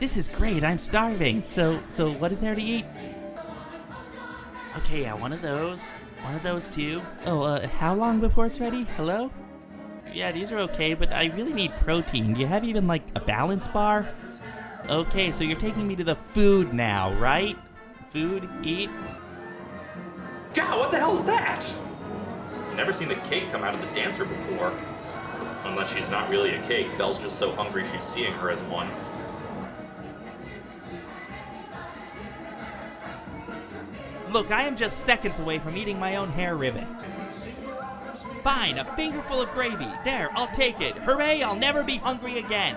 This is great. I'm starving. So, so what is there to eat? Okay, yeah, one of those. One of those too. Oh, uh, how long before it's ready? Hello? Yeah, these are okay, but I really need protein. Do you have even like a balance bar? Okay, so you're taking me to the food now, right? Food, eat. God, what the hell is that? Never seen the cake come out of the dancer before. Unless she's not really a cake, Belle's just so hungry she's seeing her as one. Look, I am just seconds away from eating my own hair ribbon. Fine, a fingerful of gravy. There, I'll take it. Hooray, I'll never be hungry again.